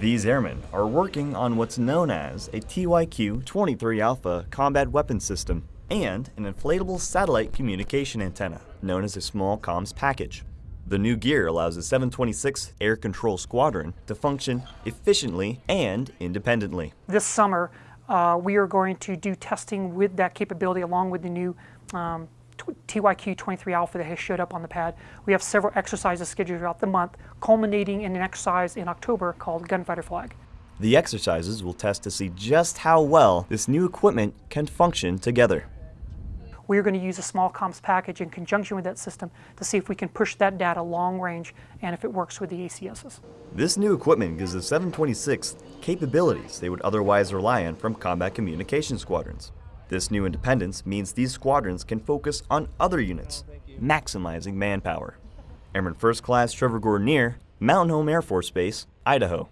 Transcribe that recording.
These airmen are working on what's known as a TYQ-23 Alpha combat weapon system and an inflatable satellite communication antenna, known as a small comms package. The new gear allows the 726th Air Control Squadron to function efficiently and independently. This summer, uh, we are going to do testing with that capability along with the new um, TYQ-23 Alpha that has showed up on the pad. We have several exercises scheduled throughout the month, culminating in an exercise in October called Gunfighter Flag. The exercises will test to see just how well this new equipment can function together. We are going to use a small comms package in conjunction with that system to see if we can push that data long range and if it works with the ACSs. This new equipment gives the 726th capabilities they would otherwise rely on from combat communication squadrons. This new independence means these squadrons can focus on other units, maximizing manpower. Airman First Class Trevor Gordonier, Mountain Home Air Force Base, Idaho.